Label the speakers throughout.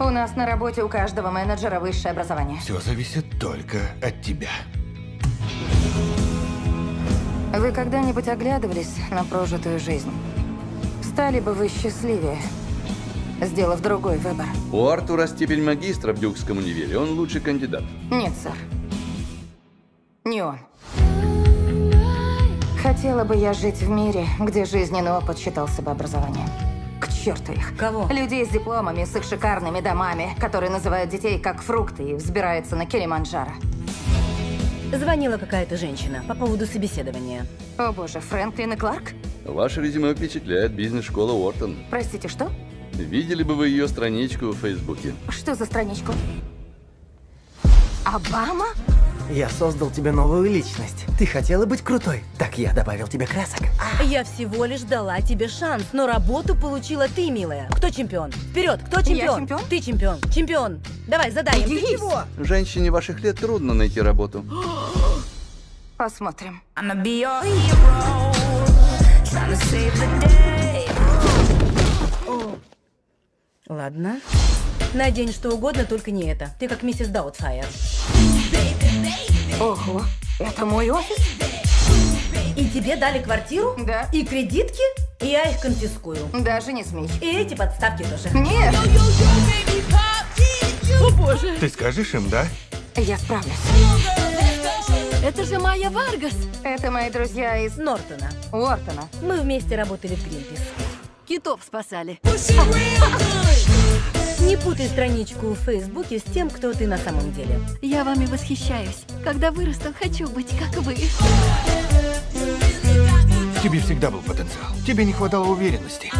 Speaker 1: У нас на работе у каждого менеджера высшее образование.
Speaker 2: Все зависит только от тебя.
Speaker 1: Вы когда-нибудь оглядывались на прожитую жизнь? Стали бы вы счастливее, сделав другой выбор?
Speaker 3: У Артура степень магистра в Дюкском универе. Он лучший кандидат.
Speaker 1: Нет, сэр. Не он. Хотела бы я жить в мире, где жизненный опыт считался бы образованием. К черту их.
Speaker 4: Кого?
Speaker 1: Людей с дипломами, с их шикарными домами, которые называют детей как фрукты и взбираются на Килиманджаро.
Speaker 4: Звонила какая-то женщина по поводу собеседования.
Speaker 1: О боже, Фрэнклин и Кларк?
Speaker 3: Ваше резюме впечатляет бизнес-школа Уортон.
Speaker 1: Простите, что?
Speaker 3: Видели бы вы ее страничку в Фейсбуке?
Speaker 1: Что за страничку? Обама?
Speaker 5: Я создал тебе новую личность. Ты хотела быть крутой? Так я добавил тебе красок.
Speaker 4: Я всего лишь дала тебе шанс, но работу получила ты, милая. Кто чемпион? Вперед, кто чемпион?
Speaker 1: чемпион?
Speaker 4: Ты чемпион. Чемпион. Давай, задай им. Ты чего?
Speaker 3: Женщине ваших лет трудно найти работу.
Speaker 1: Посмотрим.
Speaker 4: Ладно. Надень что угодно, только не это. Ты как миссис Даутфайр.
Speaker 1: Ого, это мой офис?
Speaker 4: И тебе дали квартиру?
Speaker 1: Да.
Speaker 4: И кредитки? И я их конфискую.
Speaker 1: Даже не смей.
Speaker 4: И эти подставки тоже.
Speaker 1: Нет,
Speaker 4: О боже.
Speaker 2: Ты скажешь им, да?
Speaker 1: я справлюсь.
Speaker 4: Это же Майя Варгас.
Speaker 1: Это мои друзья из
Speaker 4: Нортона.
Speaker 1: Уортона.
Speaker 4: Мы вместе работали в Гринпис.
Speaker 6: Китов спасали.
Speaker 4: Не путай страничку в Фейсбуке с тем, кто ты на самом деле.
Speaker 6: Я вами восхищаюсь. Когда вырасту, хочу быть как вы.
Speaker 2: В тебе всегда был потенциал. Тебе не хватало уверенности.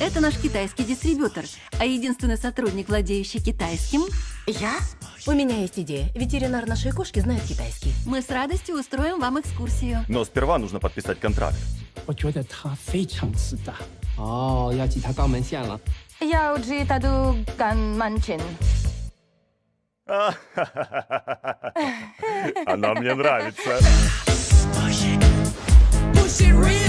Speaker 6: Это наш китайский дистрибьютор, а единственный сотрудник, владеющий китайским,
Speaker 1: Я?
Speaker 4: У меня есть идея. Ветеринар нашей кошки знает китайский.
Speaker 6: мы с радостью устроим вам экскурсию.
Speaker 7: Но сперва нужно подписать контракт.
Speaker 8: 我觉得他非常自大。 哦，要记他肛门线了。
Speaker 1: Я уджи таду ганманчин.
Speaker 7: Она мне нравится.
Speaker 9: Push it real good.